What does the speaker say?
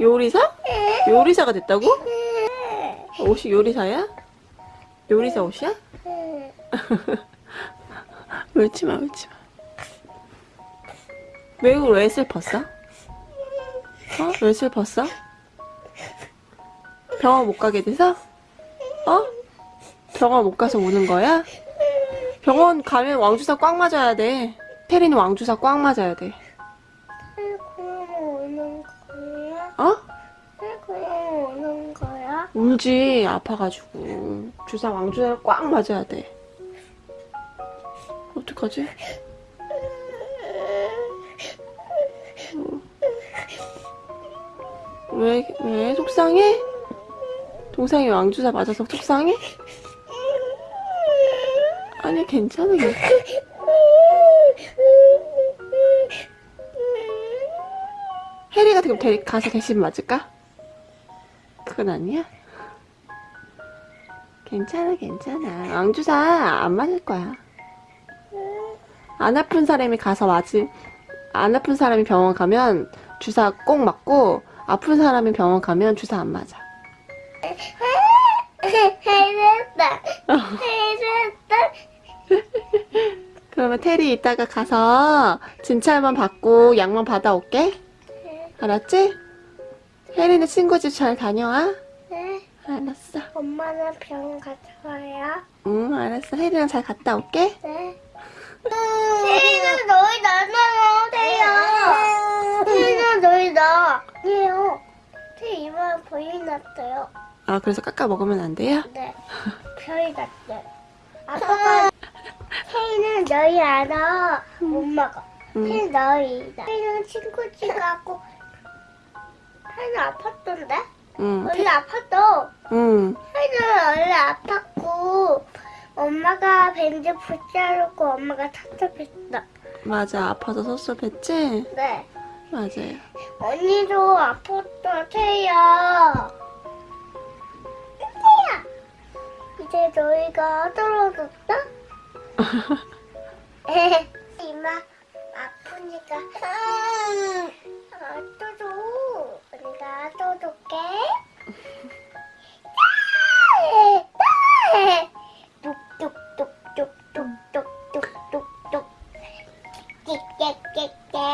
요리사? 요리사가 됐다고? 옷이 요리사야? 요리사 옷이야? 울지마 울지마 왜, 왜 슬펐어? 어? 왜 슬펐어? 병원 못 가게 돼서? 어? 병원 못 가서 우는 거야? 병원 가면 왕주사 꽉 맞아야 돼 테리는 왕주사 꽉 맞아야 돼 울지 아파가지고 주사 왕주사를 꽉 맞아야 돼 어떡하지? 왜, 왜 속상해? 동상이 왕주사 맞아서 속상해? 아니 괜찮아 괜찮아. 해리가 그럼 데, 가서 대신 맞을까? 그건 아니야? 괜찮아 괜찮아 왕주사 안 맞을 거야 안 아픈 사람이 가서 맞을 안 아픈 사람이 병원 가면 주사 꼭 맞고 아픈 사람이 병원 가면 주사 안 맞아 해냈다. 해냈다. 그러면 테리 이따가 가서 진찰만 받고 약만 받아올게 알았지? 혜리는 친구 집 잘 다녀와 네. 알았어 엄마는 병원 와요. 응 알았어 혜리랑 잘 갔다 올게 네. 세이는 너희 나나요. 세이는 너희 나. 아니에요. 제 이마에 보이 났어요. 아 그래서 깎아 먹으면 안 돼요? 네. 별이 났어요. 아빠가 세이는 너희 알아. 못 먹어. 응. 세이는 너희다. 세이는 친구 집 가고 세이는 아팠던데? 응, 원래 아팠어. 응. 세이는 원래 아팠고 엄마가 밴드 붙여놓고 엄마가 탑탑했어. 맞아 아파서 섭섭했지? 네. 맞아요 언니도 아팠어, 태야. 태야. 이제 너희가 떨어졌다? 이마 아프니까 아, 떠줘. 똑똑똑똑똑똑똑똑 깨깨깨깨